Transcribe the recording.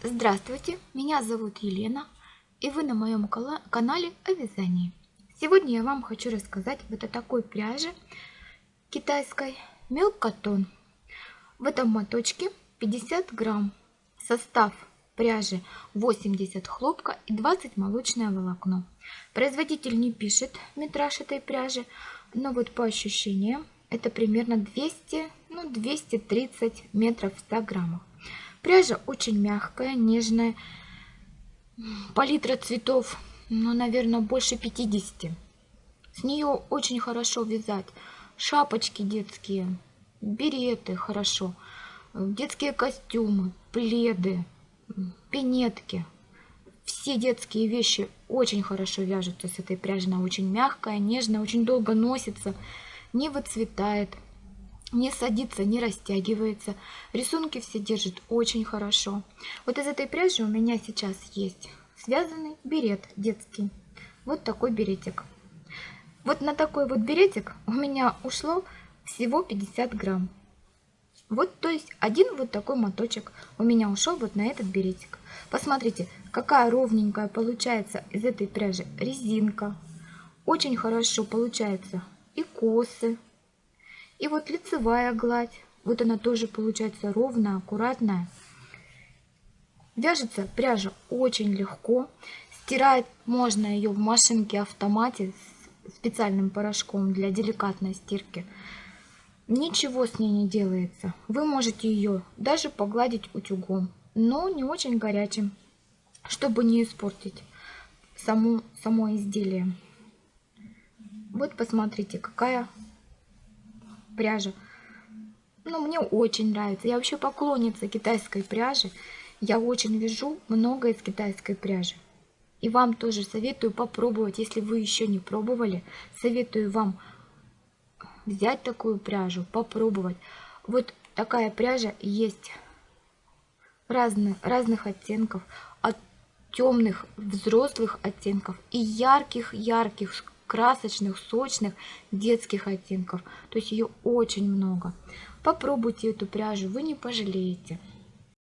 Здравствуйте, меня зовут Елена, и вы на моем канале о вязании. Сегодня я вам хочу рассказать вот о такой пряже китайской Мелкотон. В этом моточке 50 грамм. Состав пряжи 80 хлопка и 20 молочное волокно. Производитель не пишет метраж этой пряжи, но вот по ощущениям это примерно 200, ну 230 метров в 100 граммах. Пряжа очень мягкая, нежная. Палитра цветов, ну, наверное, больше 50. С нее очень хорошо вязать. Шапочки детские, береты хорошо, детские костюмы, пледы, пинетки. Все детские вещи очень хорошо вяжутся с этой пряжей. Она очень мягкая, нежная, очень долго носится, не выцветает не садится, не растягивается. Рисунки все держит очень хорошо. Вот из этой пряжи у меня сейчас есть связанный берет детский. Вот такой беретик. Вот на такой вот беретик у меня ушло всего 50 грамм. Вот, то есть один вот такой моточек у меня ушел вот на этот беретик. Посмотрите, какая ровненькая получается из этой пряжи резинка. Очень хорошо получается и косы, и вот лицевая гладь. Вот она тоже получается ровная, аккуратная. Вяжется пряжа очень легко. Стирать можно ее в машинке автомате с специальным порошком для деликатной стирки. Ничего с ней не делается. Вы можете ее даже погладить утюгом, но не очень горячим, чтобы не испортить само, само изделие. Вот посмотрите, какая пряжа. Ну, мне очень нравится. Я вообще поклонница китайской пряжи. Я очень вяжу много из китайской пряжи. И вам тоже советую попробовать, если вы еще не пробовали. Советую вам взять такую пряжу, попробовать. Вот такая пряжа есть разных, разных оттенков. От темных взрослых оттенков и ярких-ярких красочных, сочных детских оттенков. То есть ее очень много. Попробуйте эту пряжу, вы не пожалеете.